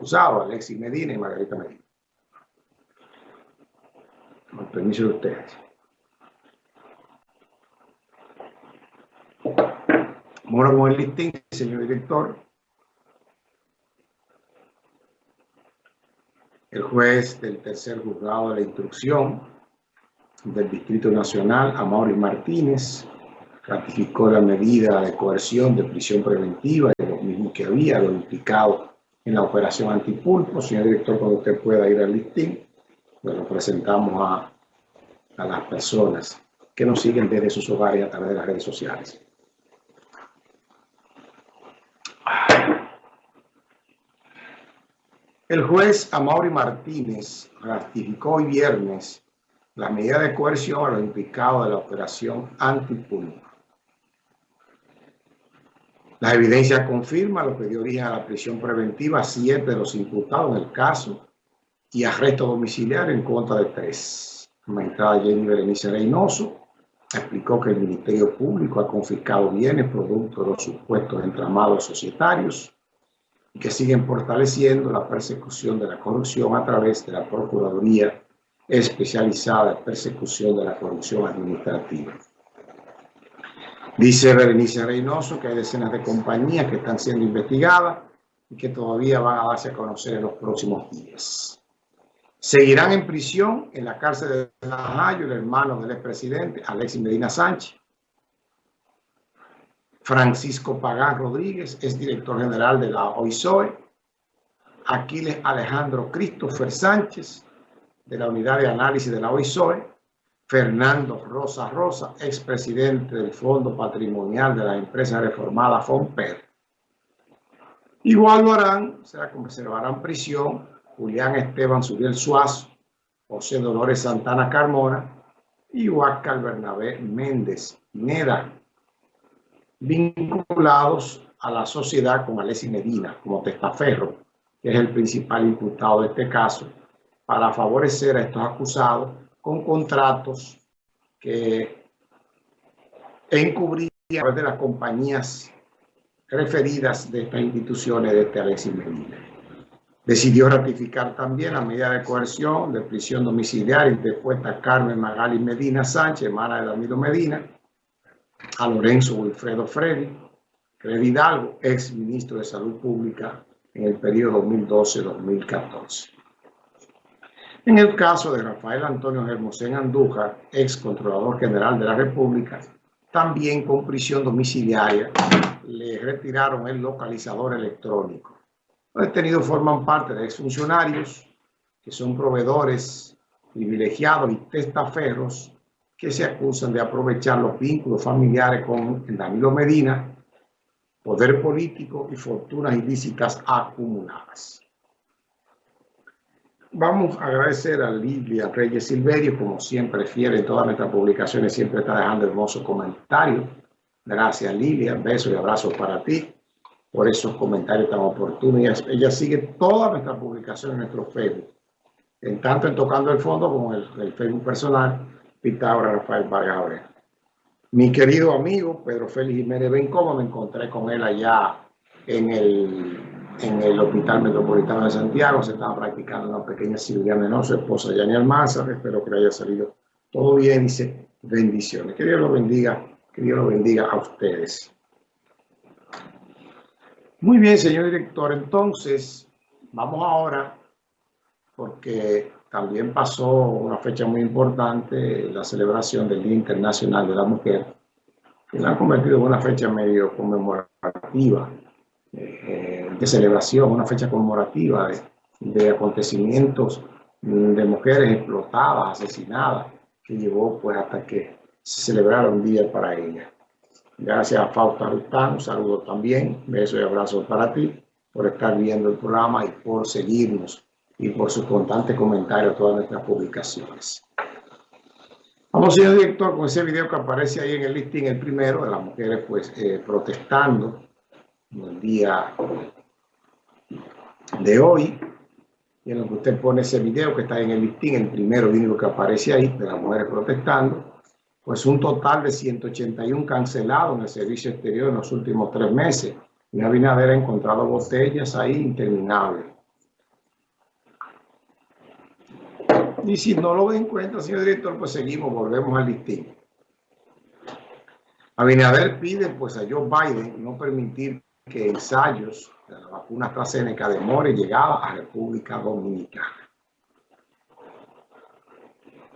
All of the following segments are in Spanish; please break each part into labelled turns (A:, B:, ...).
A: acusados, Alexis Medina y Margarita Medina. Con permiso de ustedes. Bueno, con el listín, señor director. El juez del tercer juzgado de la instrucción del Distrito Nacional, Amaury Martínez, ratificó la medida de coerción de prisión preventiva y lo mismo que había, lo implicado en la operación antipulpo. Señor director, cuando usted pueda ir al listín, pues lo presentamos a, a las personas que nos siguen desde sus hogares a través de las redes sociales. El juez Amaury Martínez ratificó hoy viernes la medida de coerción a los implicados de la operación antipulpo. La evidencia confirma lo que dio origen a la prisión preventiva a siete de los imputados en el caso y arresto domiciliario en contra de tres. La magistrada Jenny Berenice Reynoso explicó que el Ministerio Público ha confiscado bienes producto de los supuestos entramados societarios y que siguen fortaleciendo la persecución de la corrupción a través de la Procuraduría especializada en persecución de la corrupción administrativa. Dice Berenice Reynoso que hay decenas de compañías que están siendo investigadas y que todavía van a darse a conocer en los próximos días. Seguirán en prisión en la cárcel de Najayo el hermano del expresidente Alexis Medina Sánchez, Francisco Pagán Rodríguez es director general de la OISOE, Aquiles Alejandro Christopher Sánchez de la unidad de análisis de la OISOE, Fernando Rosa Rosa, expresidente del Fondo Patrimonial de la empresa reformada FOMPER. Igual lo harán, se conservarán prisión Julián Esteban Suriel Suazo, José Dolores Santana Carmona y Huáscar Bernabé Méndez Pineda, vinculados a la sociedad con Alessi Medina como testaferro, que es el principal imputado de este caso, para favorecer a estos acusados con contratos que encubrían de las compañías referidas de estas instituciones de este Alexis Medina. Decidió ratificar también la medida de coerción de prisión domiciliaria interpuesta a Carmen Magali Medina Sánchez, hermana de Danilo Medina, a Lorenzo Wilfredo Freddy, Freddy Hidalgo, ex ministro de Salud Pública en el periodo 2012-2014. En el caso de Rafael Antonio Hermosén Andújar, ex controlador general de la República, también con prisión domiciliaria, le retiraron el localizador electrónico. Los detenidos forman parte de exfuncionarios que son proveedores privilegiados y testaferros que se acusan de aprovechar los vínculos familiares con Danilo Medina, poder político y fortunas ilícitas acumuladas. Vamos a agradecer a Lilia Reyes Silverio, como siempre fiel en todas nuestras publicaciones, siempre está dejando hermosos comentarios. Gracias Lilia, besos y abrazos para ti por esos comentarios tan oportunos. Ella, sigue todas nuestras publicaciones en nuestro Facebook, en tanto en Tocando el Fondo como en el Facebook personal Pitágoras Rafael Vargas Mi querido amigo Pedro Félix Jiménez Bencomo, me encontré con él allá en el, en el Hospital Metropolitano de Santiago. Se estaba practicando una pequeña cirugía menor, su esposa Yani Almanzar. Espero que le haya salido todo bien. Dice bendiciones. Que Dios lo bendiga, que Dios lo bendiga a ustedes. Muy bien, señor director. Entonces, vamos ahora, porque también pasó una fecha muy importante, la celebración del Día Internacional de la Mujer, que la ha convertido en una fecha medio conmemorativa, eh, de celebración, una fecha conmemorativa de, de, acontecimientos de mujeres explotadas, asesinadas, que llevó pues hasta que se celebrara un día para ella. Gracias a Fausta Rután, un saludo también, beso y abrazo para ti por estar viendo el programa y por seguirnos y por su constante comentario a todas nuestras publicaciones. Vamos, señor director, con ese video que aparece ahí en el listing, el primero de las mujeres pues eh, protestando en el día de hoy. Y en lo que usted pone ese video que está en el listín, el primero único que aparece ahí, de las mujeres protestando, pues un total de 181 cancelados en el servicio exterior en los últimos tres meses. Y Abinader ha encontrado botellas ahí interminables. Y si no lo ven en cuenta, señor director, pues seguimos, volvemos al listín. Abinader pide pues a Joe Biden no permitir que ensayos de la vacuna AstraZeneca demore llegada a República Dominicana.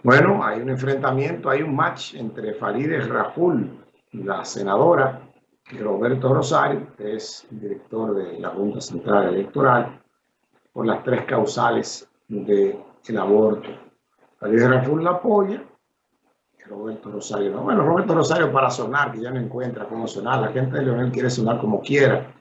A: Bueno, hay un enfrentamiento, hay un match entre Farideh Raful, la senadora, y Roberto Rosario, que es director de la Junta Central Electoral, por las tres causales del aborto. Farideh Raful la apoya, Roberto Rosario no. Bueno, Roberto Rosario para sonar, que ya no encuentra cómo sonar. La gente de Leonel quiere sonar como quiera.